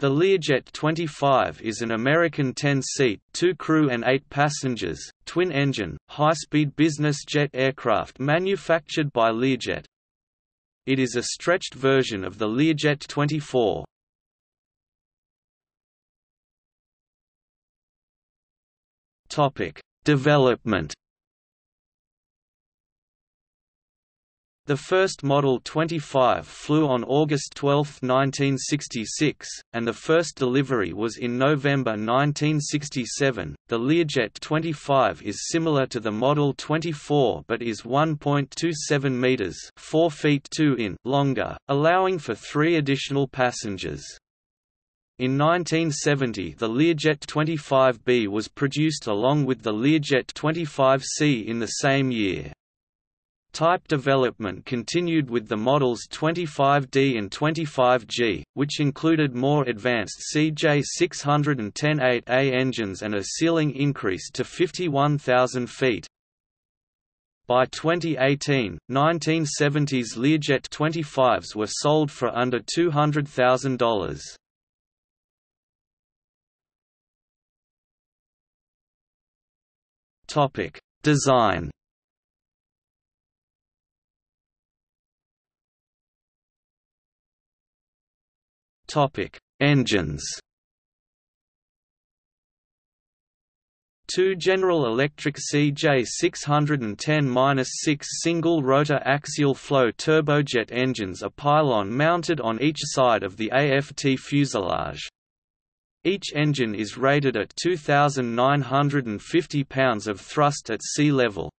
The Learjet 25 is an American 10-seat, two crew and eight passengers, twin-engine, high-speed business jet aircraft manufactured by Learjet. It is a stretched version of the Learjet 24. Topic: Development The first Model 25 flew on August 12, 1966, and the first delivery was in November 1967. The Learjet 25 is similar to the Model 24 but is 1.27 meters (4 feet 2 in) longer, allowing for 3 additional passengers. In 1970 the Learjet 25B was produced along with the Learjet 25C in the same year. Type development continued with the models 25D and 25G, which included more advanced CJ610-8A engines and a ceiling increase to 51,000 feet. By 2018, 1970s Learjet 25s were sold for under $200,000. Topic: Design Topic: Engines. Two General Electric CJ610-6 single-rotor axial flow turbojet engines are pylon mounted on each side of the AFT fuselage. Each engine is rated at 2,950 pounds of thrust at sea level.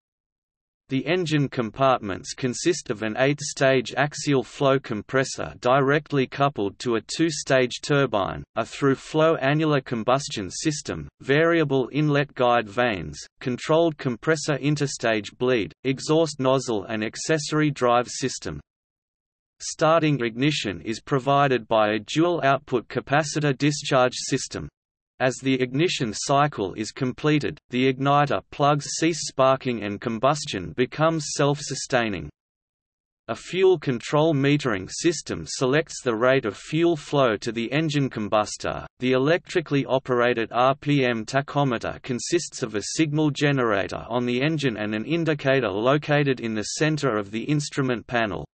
The engine compartments consist of an eight-stage axial flow compressor directly coupled to a two-stage turbine, a through-flow annular combustion system, variable inlet guide vanes, controlled compressor interstage bleed, exhaust nozzle and accessory drive system. Starting ignition is provided by a dual-output capacitor discharge system. As the ignition cycle is completed, the igniter plugs cease sparking and combustion becomes self-sustaining. A fuel control metering system selects the rate of fuel flow to the engine combustor. The electrically operated RPM tachometer consists of a signal generator on the engine and an indicator located in the center of the instrument panel.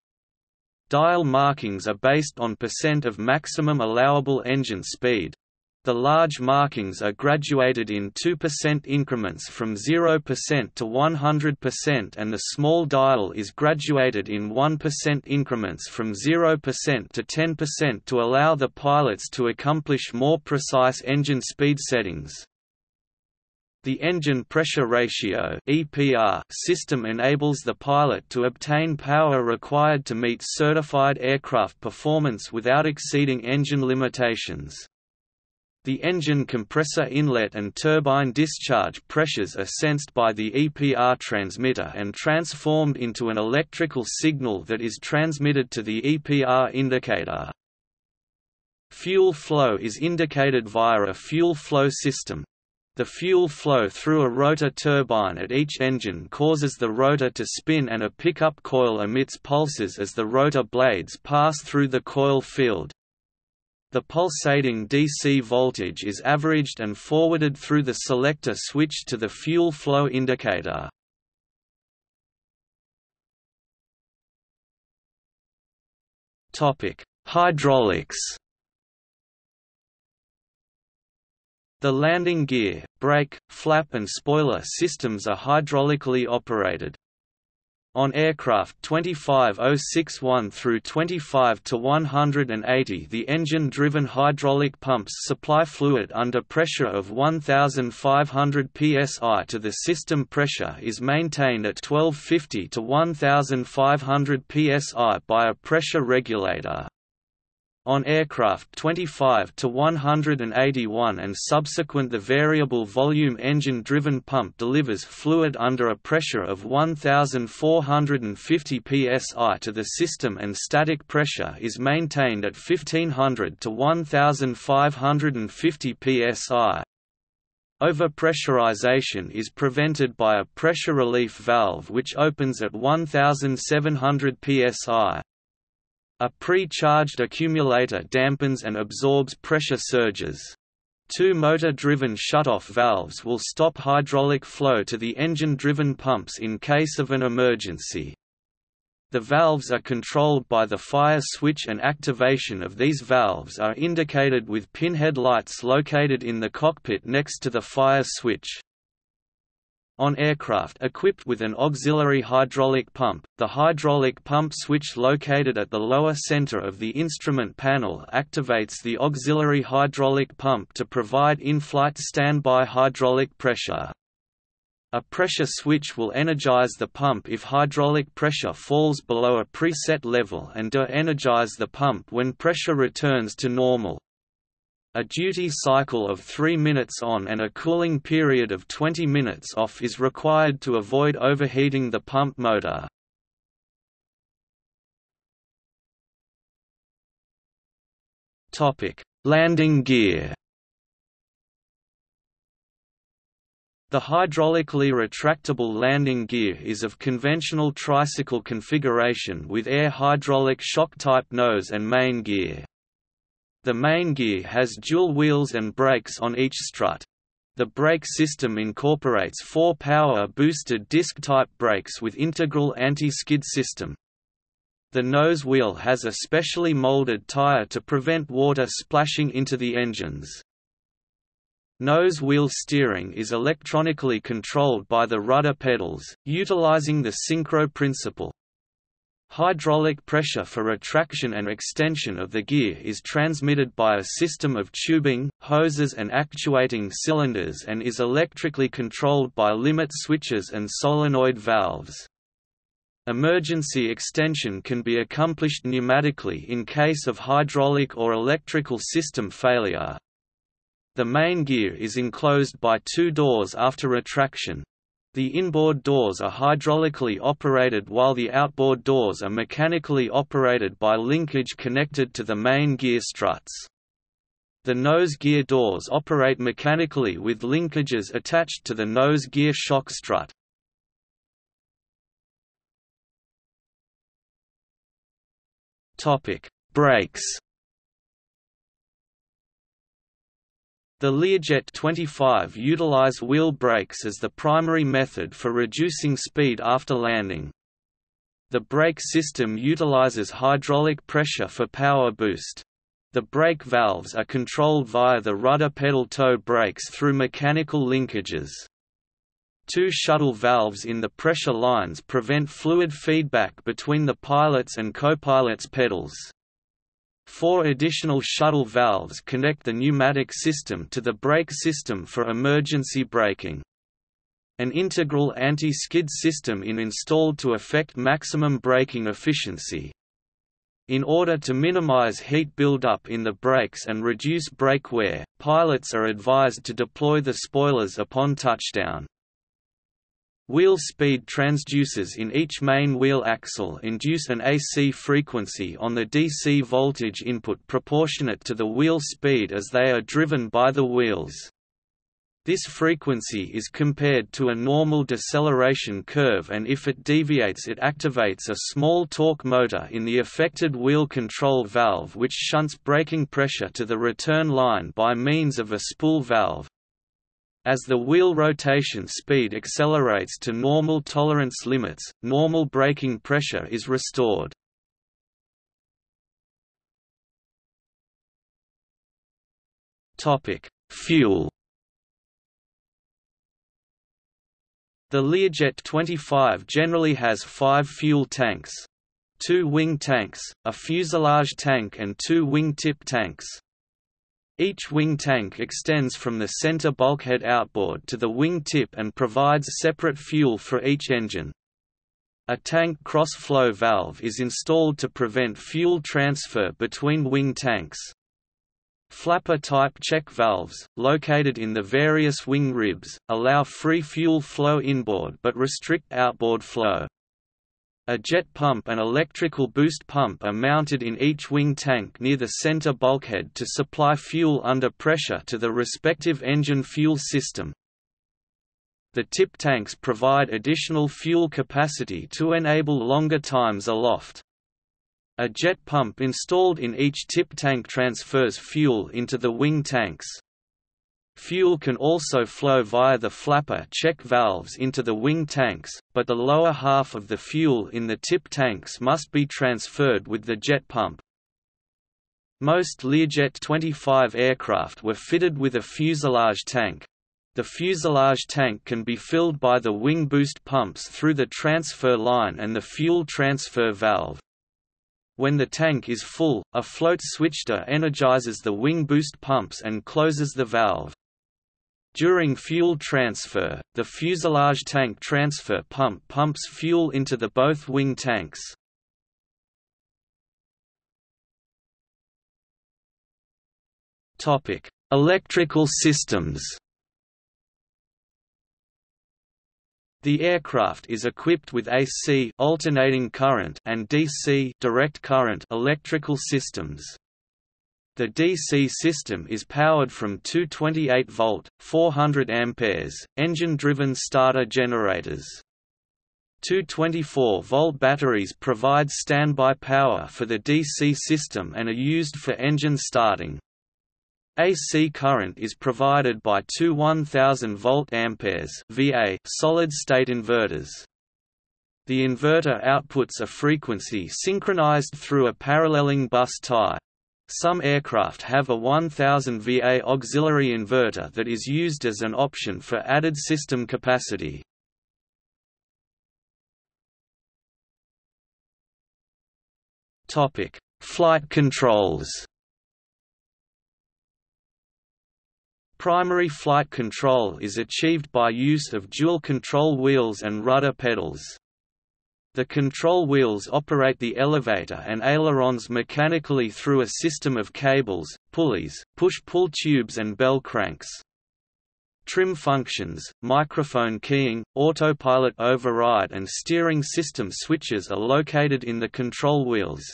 Dial markings are based on percent of maximum allowable engine speed, the large markings are graduated in 2% increments from 0% to 100% and the small dial is graduated in 1% increments from 0% to 10% to allow the pilots to accomplish more precise engine speed settings. The engine pressure ratio (EPR) system enables the pilot to obtain power required to meet certified aircraft performance without exceeding engine limitations. The engine compressor inlet and turbine discharge pressures are sensed by the EPR transmitter and transformed into an electrical signal that is transmitted to the EPR indicator. Fuel flow is indicated via a fuel flow system. The fuel flow through a rotor turbine at each engine causes the rotor to spin and a pickup coil emits pulses as the rotor blades pass through the coil field. The pulsating DC voltage is averaged and forwarded through the selector switch to the fuel flow indicator. Hydraulics. The landing gear, brake, flap and spoiler systems are hydraulically operated. On aircraft 25061 through 25 to 180 the engine-driven hydraulic pumps supply fluid under pressure of 1500 psi to the system pressure is maintained at 1250 to 1500 psi by a pressure regulator. On aircraft 25 to 181 and subsequent the variable volume engine-driven pump delivers fluid under a pressure of 1450 psi to the system and static pressure is maintained at 1500 to 1550 psi. Overpressurization is prevented by a pressure relief valve which opens at 1700 psi. A pre-charged accumulator dampens and absorbs pressure surges. Two motor-driven shutoff valves will stop hydraulic flow to the engine-driven pumps in case of an emergency. The valves are controlled by the fire switch and activation of these valves are indicated with pinhead lights located in the cockpit next to the fire switch. On aircraft equipped with an auxiliary hydraulic pump, the hydraulic pump switch located at the lower center of the instrument panel activates the auxiliary hydraulic pump to provide in-flight standby hydraulic pressure. A pressure switch will energize the pump if hydraulic pressure falls below a preset level and de-energize the pump when pressure returns to normal. A duty cycle of 3 minutes on and a cooling period of 20 minutes off is required to avoid overheating the pump motor. Landing gear The hydraulically retractable landing gear is of conventional tricycle configuration with air hydraulic shock-type nose and main gear. The main gear has dual wheels and brakes on each strut. The brake system incorporates four power-boosted disc-type brakes with integral anti-skid system. The nose wheel has a specially molded tire to prevent water splashing into the engines. Nose wheel steering is electronically controlled by the rudder pedals, utilizing the synchro principle. Hydraulic pressure for retraction and extension of the gear is transmitted by a system of tubing, hoses and actuating cylinders and is electrically controlled by limit switches and solenoid valves. Emergency extension can be accomplished pneumatically in case of hydraulic or electrical system failure. The main gear is enclosed by two doors after retraction, the inboard doors are hydraulically operated while the outboard doors are mechanically operated by linkage connected to the main gear struts. The nose gear doors operate mechanically with linkages attached to the nose gear shock strut. Brakes The Learjet 25 utilize wheel brakes as the primary method for reducing speed after landing. The brake system utilizes hydraulic pressure for power boost. The brake valves are controlled via the rudder pedal toe brakes through mechanical linkages. Two shuttle valves in the pressure lines prevent fluid feedback between the pilot's and co-pilot's pedals. Four additional shuttle valves connect the pneumatic system to the brake system for emergency braking. An integral anti-skid system is installed to effect maximum braking efficiency. In order to minimize heat buildup in the brakes and reduce brake wear, pilots are advised to deploy the spoilers upon touchdown. Wheel speed transducers in each main wheel axle induce an AC frequency on the DC voltage input proportionate to the wheel speed as they are driven by the wheels. This frequency is compared to a normal deceleration curve and if it deviates it activates a small torque motor in the affected wheel control valve which shunts braking pressure to the return line by means of a spool valve, as the wheel rotation speed accelerates to normal tolerance limits, normal braking pressure is restored. Fuel The Learjet 25 generally has five fuel tanks. Two wing tanks, a fuselage tank and two wingtip tanks. Each wing tank extends from the center bulkhead outboard to the wing tip and provides separate fuel for each engine. A tank cross-flow valve is installed to prevent fuel transfer between wing tanks. Flapper-type check valves, located in the various wing ribs, allow free fuel flow inboard but restrict outboard flow. A jet pump and electrical boost pump are mounted in each wing tank near the center bulkhead to supply fuel under pressure to the respective engine fuel system. The tip tanks provide additional fuel capacity to enable longer times aloft. A jet pump installed in each tip tank transfers fuel into the wing tanks. Fuel can also flow via the flapper check valves into the wing tanks, but the lower half of the fuel in the tip tanks must be transferred with the jet pump. Most Learjet 25 aircraft were fitted with a fuselage tank. The fuselage tank can be filled by the wing boost pumps through the transfer line and the fuel transfer valve. When the tank is full, a float switcher energizes the wing boost pumps and closes the valve. During fuel transfer, the fuselage tank transfer pump pumps fuel into the both wing tanks. Topic: Electrical systems. The aircraft is equipped with AC alternating current and DC direct current electrical systems. The DC system is powered from two 28-volt, 400 amperes, engine-driven starter generators. Two 24-volt batteries provide standby power for the DC system and are used for engine starting. AC current is provided by two 1000 volt amperes VA solid-state inverters. The inverter outputs a frequency synchronized through a paralleling bus tie. Some aircraft have a 1000 VA auxiliary inverter that is used as an option for added system capacity. Topic: Flight controls. Primary flight control is achieved by use of dual control wheels and rudder pedals. The control wheels operate the elevator and ailerons mechanically through a system of cables, pulleys, push-pull tubes and bell cranks. Trim functions, microphone keying, autopilot override and steering system switches are located in the control wheels.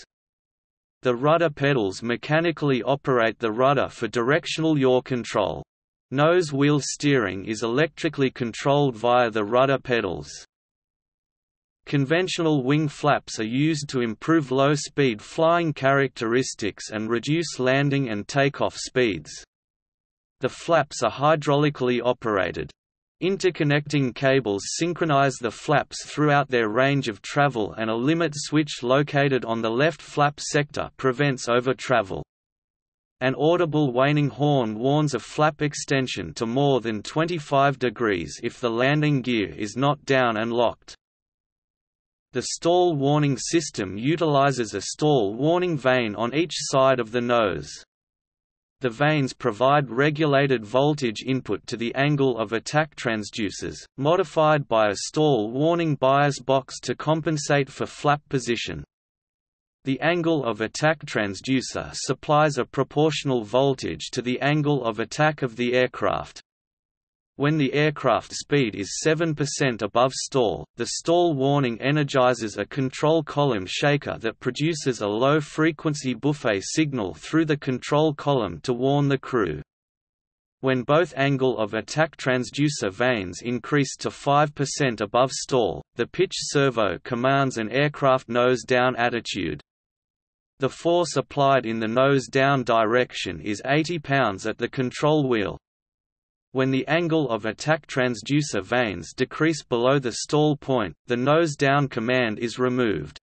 The rudder pedals mechanically operate the rudder for directional yaw control. Nose wheel steering is electrically controlled via the rudder pedals. Conventional wing flaps are used to improve low-speed flying characteristics and reduce landing and takeoff speeds. The flaps are hydraulically operated. Interconnecting cables synchronize the flaps throughout their range of travel and a limit switch located on the left flap sector prevents over-travel. An audible waning horn warns of flap extension to more than 25 degrees if the landing gear is not down and locked. The stall warning system utilizes a stall warning vane on each side of the nose. The vanes provide regulated voltage input to the angle of attack transducers, modified by a stall warning bias box to compensate for flap position. The angle of attack transducer supplies a proportional voltage to the angle of attack of the aircraft. When the aircraft speed is 7% above stall, the stall warning energizes a control column shaker that produces a low-frequency buffet signal through the control column to warn the crew. When both angle of attack transducer vanes increase to 5% above stall, the pitch servo commands an aircraft nose-down attitude. The force applied in the nose-down direction is 80 pounds at the control wheel, when the angle of attack transducer vanes decrease below the stall point, the nose-down command is removed.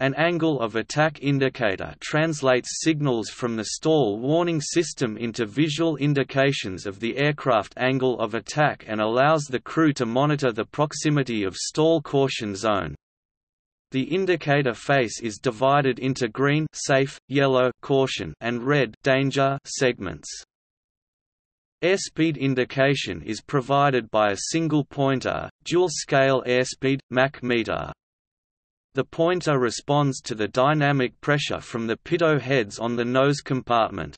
An angle of attack indicator translates signals from the stall warning system into visual indications of the aircraft angle of attack and allows the crew to monitor the proximity of stall caution zone. The indicator face is divided into green safe, yellow caution and red danger segments. Airspeed indication is provided by a single pointer, dual-scale airspeed, Mach meter. The pointer responds to the dynamic pressure from the pitot heads on the nose compartment.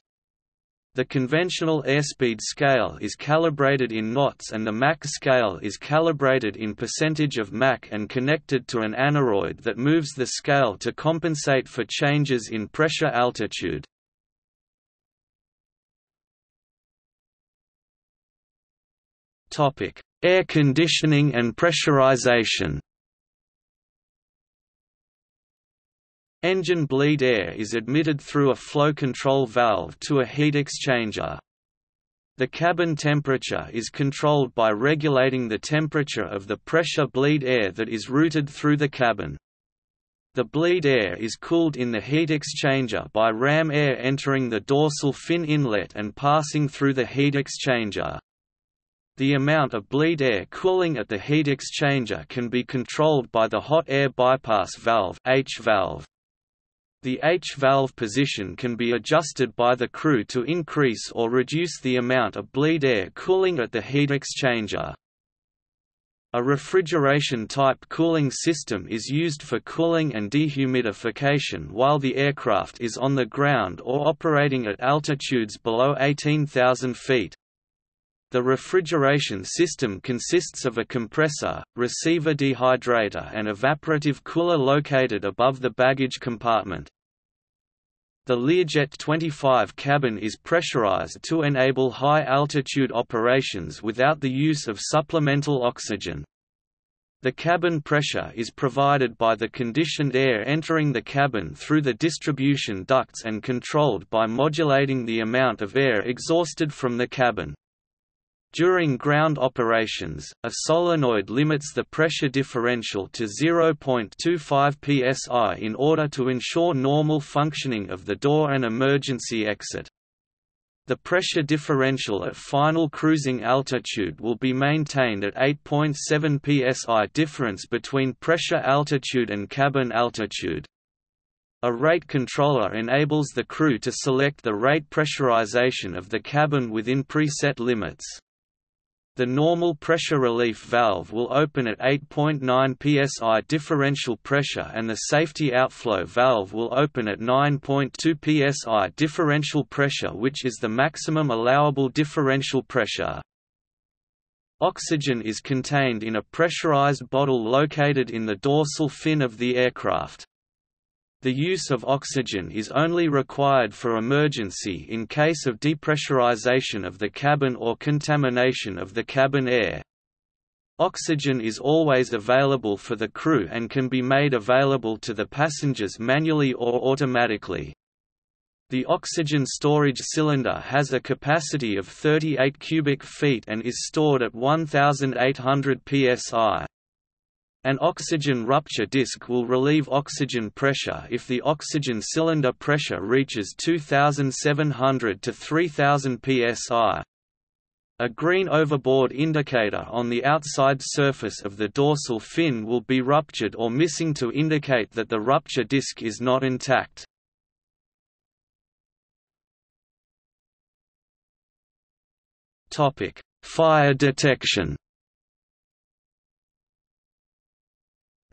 The conventional airspeed scale is calibrated in knots and the Mach scale is calibrated in percentage of Mach and connected to an aneroid that moves the scale to compensate for changes in pressure altitude. Topic: Air conditioning and pressurization. Engine bleed air is admitted through a flow control valve to a heat exchanger. The cabin temperature is controlled by regulating the temperature of the pressure bleed air that is routed through the cabin. The bleed air is cooled in the heat exchanger by ram air entering the dorsal fin inlet and passing through the heat exchanger. The amount of bleed air cooling at the heat exchanger can be controlled by the hot air bypass valve H valve. The H-valve position can be adjusted by the crew to increase or reduce the amount of bleed air cooling at the heat exchanger. A refrigeration-type cooling system is used for cooling and dehumidification while the aircraft is on the ground or operating at altitudes below 18,000 feet. The refrigeration system consists of a compressor, receiver dehydrator and evaporative cooler located above the baggage compartment. The Learjet 25 cabin is pressurized to enable high-altitude operations without the use of supplemental oxygen. The cabin pressure is provided by the conditioned air entering the cabin through the distribution ducts and controlled by modulating the amount of air exhausted from the cabin. During ground operations, a solenoid limits the pressure differential to 0.25 psi in order to ensure normal functioning of the door and emergency exit. The pressure differential at final cruising altitude will be maintained at 8.7 psi difference between pressure altitude and cabin altitude. A rate controller enables the crew to select the rate pressurization of the cabin within preset limits. The normal pressure relief valve will open at 8.9 psi differential pressure and the safety outflow valve will open at 9.2 psi differential pressure which is the maximum allowable differential pressure. Oxygen is contained in a pressurized bottle located in the dorsal fin of the aircraft. The use of oxygen is only required for emergency in case of depressurization of the cabin or contamination of the cabin air. Oxygen is always available for the crew and can be made available to the passengers manually or automatically. The oxygen storage cylinder has a capacity of 38 cubic feet and is stored at 1800 psi. An oxygen rupture disk will relieve oxygen pressure if the oxygen cylinder pressure reaches 2700 to 3000 psi. A green overboard indicator on the outside surface of the dorsal fin will be ruptured or missing to indicate that the rupture disk is not intact. Fire detection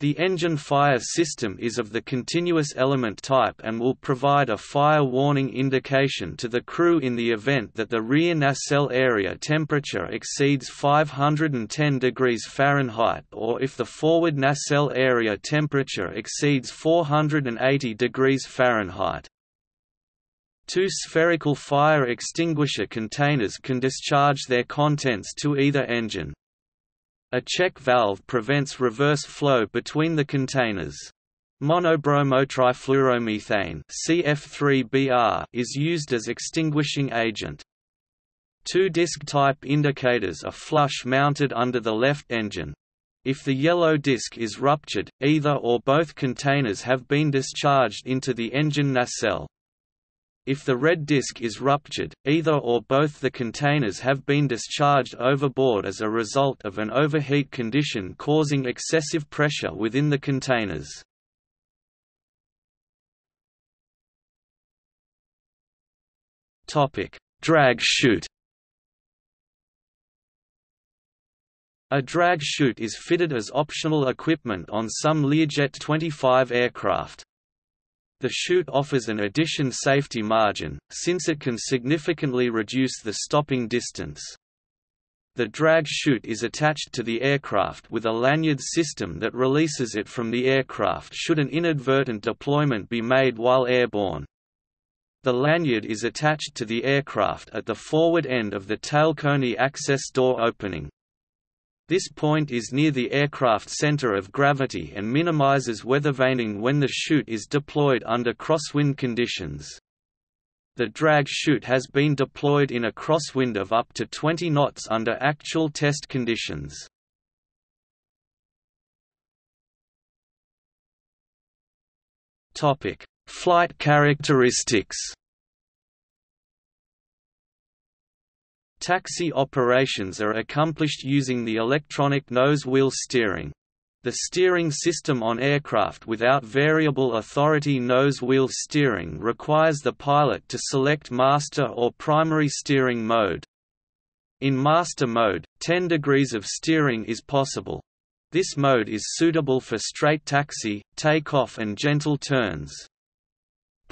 The engine fire system is of the continuous element type and will provide a fire warning indication to the crew in the event that the rear nacelle area temperature exceeds 510 degrees Fahrenheit or if the forward nacelle area temperature exceeds 480 degrees Fahrenheit. Two spherical fire extinguisher containers can discharge their contents to either engine. A check valve prevents reverse flow between the containers. Monobromotrifluoromethane CF3BR is used as extinguishing agent. Two disc type indicators are flush mounted under the left engine. If the yellow disc is ruptured, either or both containers have been discharged into the engine nacelle. If the red disc is ruptured, either or both the containers have been discharged overboard as a result of an overheat condition causing excessive pressure within the containers. Drag chute A drag chute is fitted as optional equipment on some Learjet 25 aircraft. The chute offers an addition safety margin, since it can significantly reduce the stopping distance. The drag chute is attached to the aircraft with a lanyard system that releases it from the aircraft should an inadvertent deployment be made while airborne. The lanyard is attached to the aircraft at the forward end of the tailcone access door opening. This point is near the aircraft center of gravity and minimizes weather weathervaning when the chute is deployed under crosswind conditions. The drag chute has been deployed in a crosswind of up to 20 knots under actual test conditions. Flight characteristics. Taxi operations are accomplished using the electronic nose-wheel steering. The steering system on aircraft without variable authority nose-wheel steering requires the pilot to select master or primary steering mode. In master mode, 10 degrees of steering is possible. This mode is suitable for straight taxi, takeoff and gentle turns.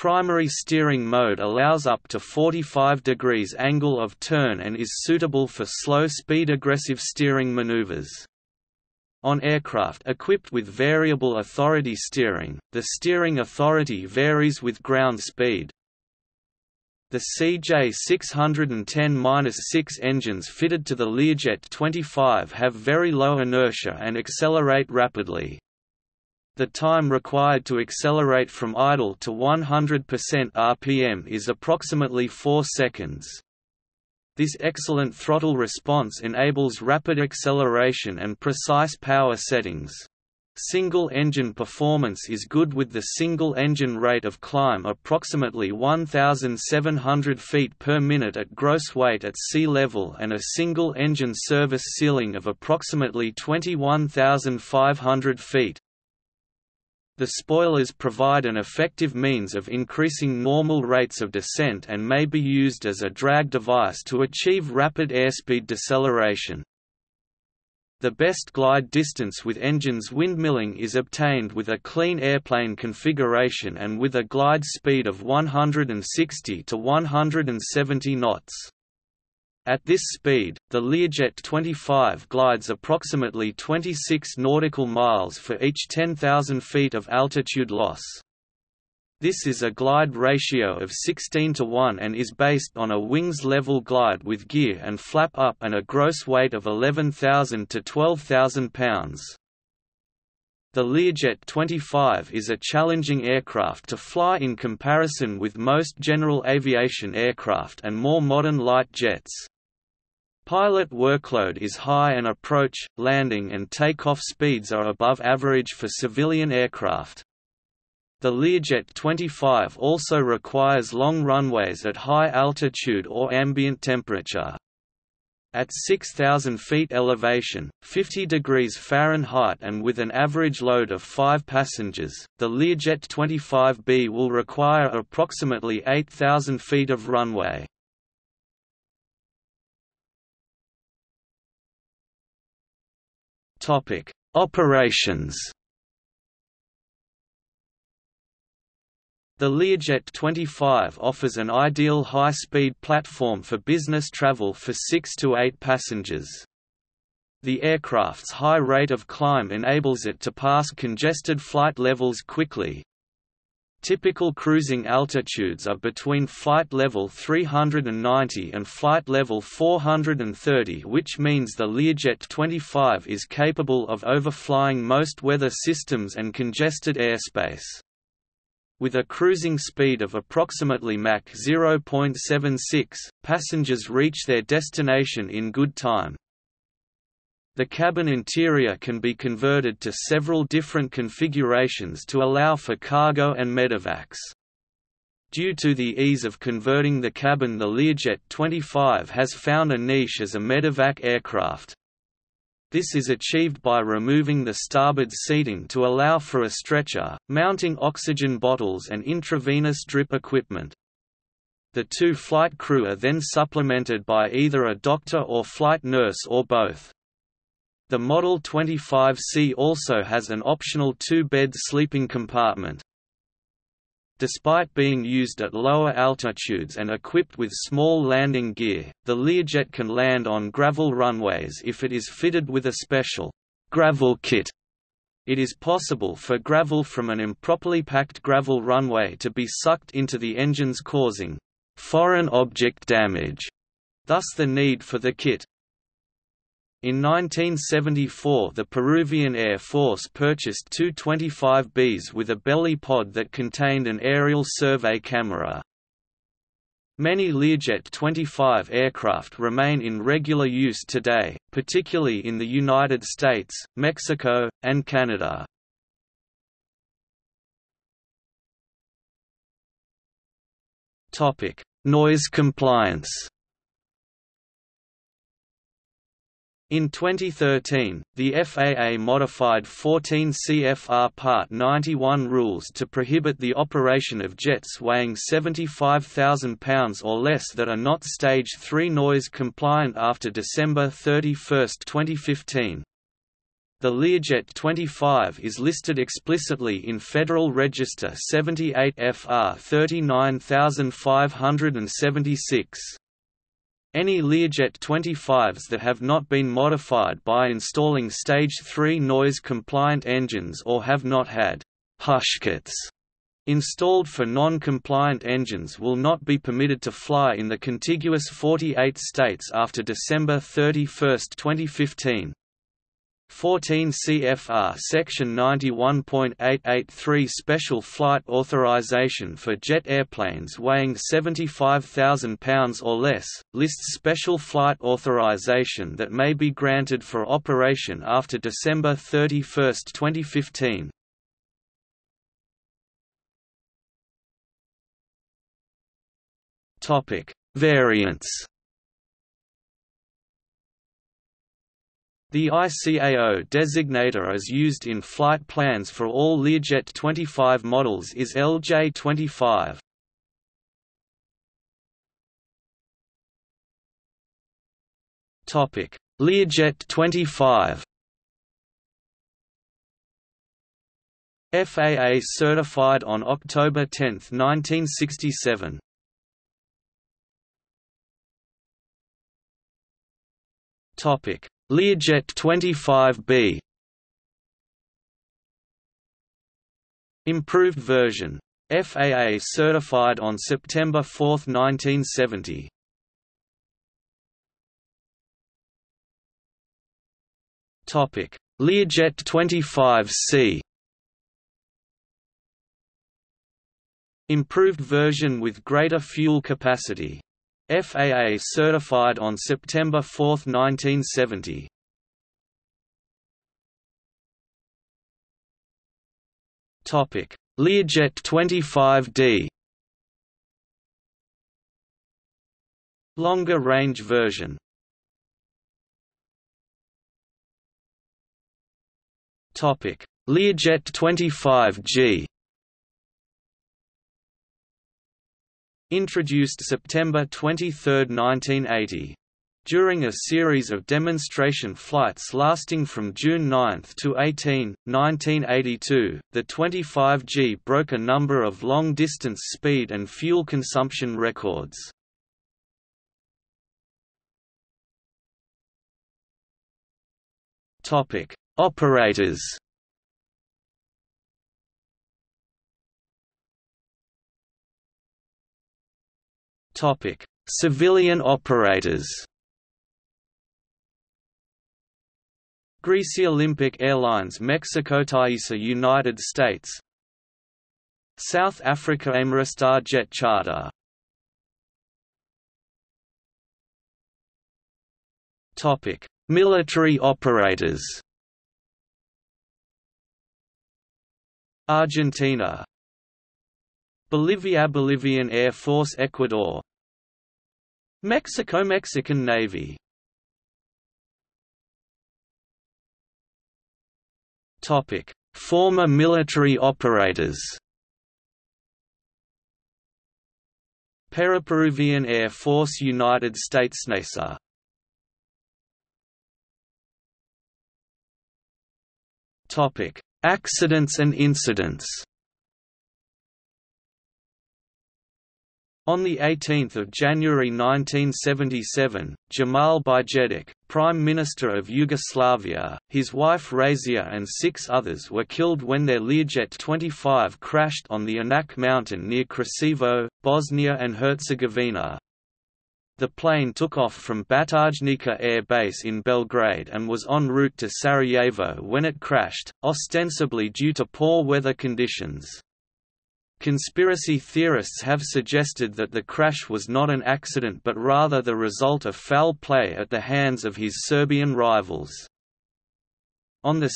Primary steering mode allows up to 45 degrees angle of turn and is suitable for slow-speed aggressive steering maneuvers. On aircraft equipped with variable authority steering, the steering authority varies with ground speed. The CJ610-6 engines fitted to the Learjet 25 have very low inertia and accelerate rapidly. The time required to accelerate from idle to 100% RPM is approximately 4 seconds. This excellent throttle response enables rapid acceleration and precise power settings. Single-engine performance is good with the single-engine rate of climb approximately 1,700 feet per minute at gross weight at sea level and a single-engine service ceiling of approximately 21,500 feet. The spoilers provide an effective means of increasing normal rates of descent and may be used as a drag device to achieve rapid airspeed deceleration. The best glide distance with engines windmilling is obtained with a clean airplane configuration and with a glide speed of 160 to 170 knots. At this speed, the Learjet 25 glides approximately 26 nautical miles for each 10,000 feet of altitude loss. This is a glide ratio of 16 to 1 and is based on a wings level glide with gear and flap up and a gross weight of 11,000 to 12,000 pounds. The Learjet 25 is a challenging aircraft to fly in comparison with most general aviation aircraft and more modern light jets. Pilot workload is high and approach, landing and takeoff speeds are above average for civilian aircraft. The Learjet 25 also requires long runways at high altitude or ambient temperature. At 6,000 feet elevation, 50 degrees Fahrenheit and with an average load of 5 passengers, the Learjet 25B will require approximately 8,000 feet of runway. Operations The Learjet 25 offers an ideal high-speed platform for business travel for 6 to 8 passengers. The aircraft's high rate of climb enables it to pass congested flight levels quickly. Typical cruising altitudes are between flight level 390 and flight level 430 which means the Learjet 25 is capable of overflying most weather systems and congested airspace. With a cruising speed of approximately Mach 0.76, passengers reach their destination in good time. The cabin interior can be converted to several different configurations to allow for cargo and medevacs. Due to the ease of converting the cabin the Learjet 25 has found a niche as a medevac aircraft. This is achieved by removing the starboard seating to allow for a stretcher, mounting oxygen bottles and intravenous drip equipment. The two flight crew are then supplemented by either a doctor or flight nurse or both. The Model 25C also has an optional two-bed sleeping compartment. Despite being used at lower altitudes and equipped with small landing gear, the Learjet can land on gravel runways if it is fitted with a special gravel kit. It is possible for gravel from an improperly packed gravel runway to be sucked into the engines causing foreign object damage, thus the need for the kit. In 1974 the Peruvian Air Force purchased two 25Bs with a belly pod that contained an aerial survey camera. Many Learjet 25 aircraft remain in regular use today, particularly in the United States, Mexico, and Canada. Noise compliance In 2013, the FAA modified 14 CFR Part 91 rules to prohibit the operation of jets weighing 75,000 pounds or less that are not Stage 3 noise compliant after December 31, 2015. The Learjet 25 is listed explicitly in Federal Register 78 FR 39576. Any Learjet 25s that have not been modified by installing Stage 3 noise-compliant engines or have not had «hushkits» installed for non-compliant engines will not be permitted to fly in the contiguous 48 states after December 31, 2015. 14 CFR Section 91.883 Special Flight Authorization for jet airplanes weighing 75,000 pounds or less, lists special flight authorization that may be granted for operation after December 31, 2015. Variants The ICAO designator as used in flight plans for all Learjet 25 models is LJ25. Topic: Learjet 25. FAA certified on October 10, 1967. Topic: Learjet 25B Improved version. FAA certified on September 4, 1970. Topic: Learjet 25C. Improved version with greater fuel capacity. FAA certified on September 4, 1970. Topic: Learjet 25D. Longer range version. Topic: Learjet 25G. Introduced September 23, 1980. During a series of demonstration flights lasting from June 9 to 18, 1982, the 25G broke a number of long-distance speed and fuel consumption records. Operators Topic: Civilian operators. Greece Olympic Airlines Mexico Taisa United States South Africa Ameristar Jet Charter Topic: Military operators. Argentina Bolivia Bolivian Air Force Ecuador. Mexico Mexican Navy. Topic. Former military operators. Peru Peruvian Air Force United States NASA Topic. Accidents and incidents On 18 January 1977, Jamal Bijedić, Prime Minister of Yugoslavia, his wife Razija and six others were killed when their Learjet 25 crashed on the Inač mountain near Kreševo, Bosnia and Herzegovina. the plane took off from Batajnica Air Base in Belgrade and was en route to Sarajevo when it crashed, ostensibly due to poor weather conditions. Conspiracy theorists have suggested that the crash was not an accident but rather the result of foul play at the hands of his Serbian rivals. On 2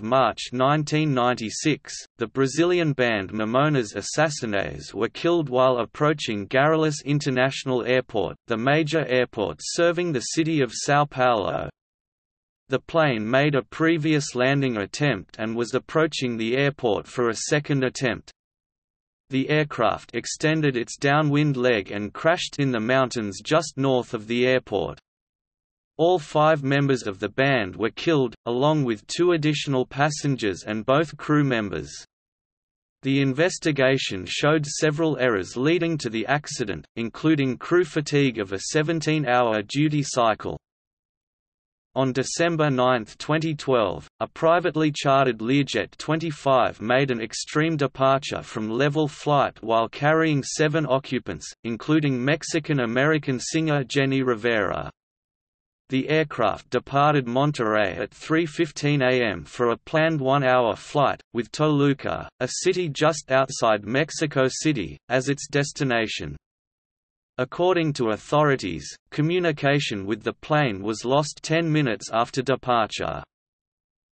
March 1996, the Brazilian band Mamonas Assassinas were killed while approaching Guarulhos International Airport, the major airport serving the city of São Paulo. The plane made a previous landing attempt and was approaching the airport for a second attempt the aircraft extended its downwind leg and crashed in the mountains just north of the airport. All five members of the band were killed, along with two additional passengers and both crew members. The investigation showed several errors leading to the accident, including crew fatigue of a 17-hour duty cycle. On December 9, 2012, a privately chartered Learjet 25 made an extreme departure from level flight while carrying seven occupants, including Mexican-American singer Jenni Rivera. The aircraft departed Monterrey at 3.15 am for a planned one-hour flight, with Toluca, a city just outside Mexico City, as its destination. According to authorities, communication with the plane was lost 10 minutes after departure.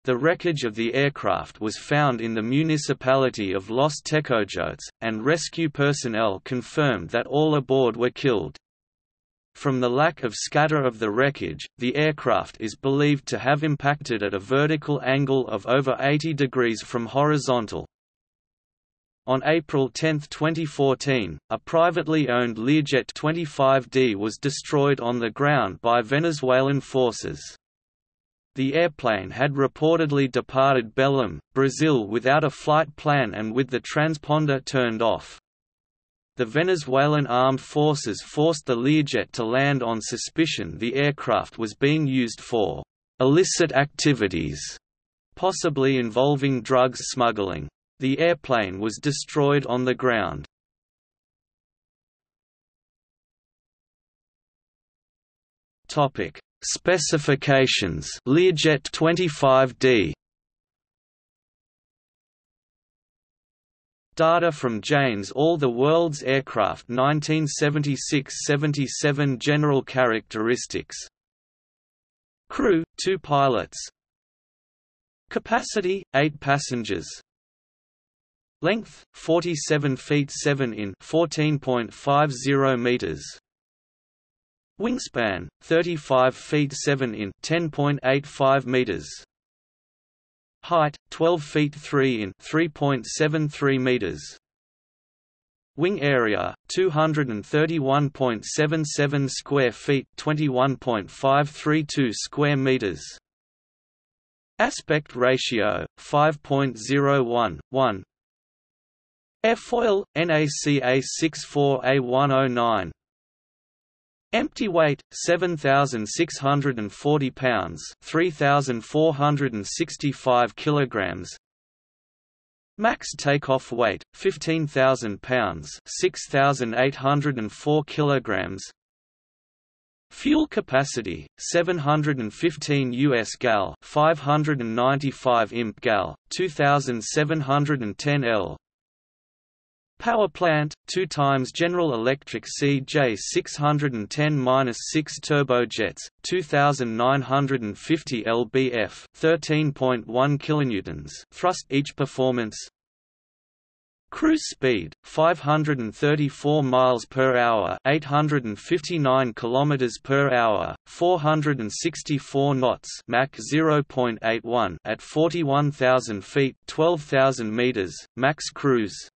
The wreckage of the aircraft was found in the municipality of Los Tejocotes, and rescue personnel confirmed that all aboard were killed. From the lack of scatter of the wreckage, the aircraft is believed to have impacted at a vertical angle of over 80 degrees from horizontal. On April 10, 2014, a privately owned Learjet 25D was destroyed on the ground by Venezuelan forces. The airplane had reportedly departed Belém, Brazil without a flight plan and with the transponder turned off. The Venezuelan armed forces forced the Learjet to land on suspicion the aircraft was being used for illicit activities, possibly involving drugs smuggling. The airplane was destroyed on the ground. Topic: Specifications. Learjet 25D. Data from Jane's All the World's Aircraft 1976–77 General characteristics Crew, 2 pilots Capacity, 8 passengers Length 47 feet 7 in 14.50 meters. Wingspan 35 feet 7 in 10.85 meters. Height 12 feet 3 in 3.73 meters. Wing area 231.77 square feet 21.532 square meters. Aspect ratio 5.01 1 Airfoil, NACA 64A109 Empty weight 7640 pounds 3465 kilograms. Max takeoff weight 15000 pounds 6804 kilograms. Fuel capacity 715 US gal 595 imp gal 2710 L Power plant, 2 times General Electric CJ610-6 turbojets, 2950 lbf, 13.1 kilonewtons thrust each performance. Cruise speed 534 miles per hour, 859 kilometers per hour, 464 knots, Mach 0.81 at 41,000 feet, 12,000 meters, max cruise.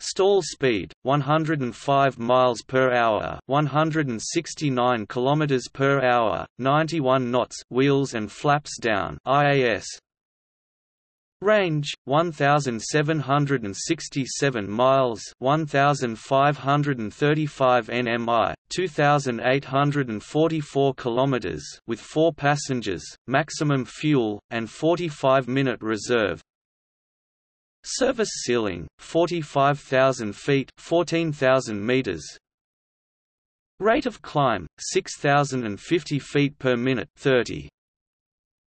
Stall speed 105 miles per hour, 169 kilometers per hour, 91 knots, wheels and flaps down. IAS. Range 1767 miles, 1535 nmi, 2844 kilometers with 4 passengers, maximum fuel and 45 minute reserve. Service ceiling, 45,000 feet 14,000 meters. Rate of climb 6050 feet per minute 30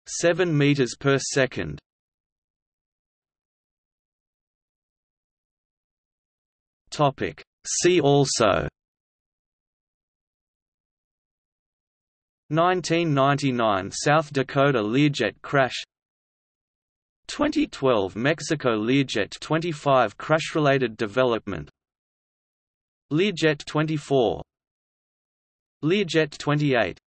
7 meters per second. Topic. See also. 1999 South Dakota Learjet crash 2012 Mexico Learjet 25 crash-related development. Learjet 24 Learjet 28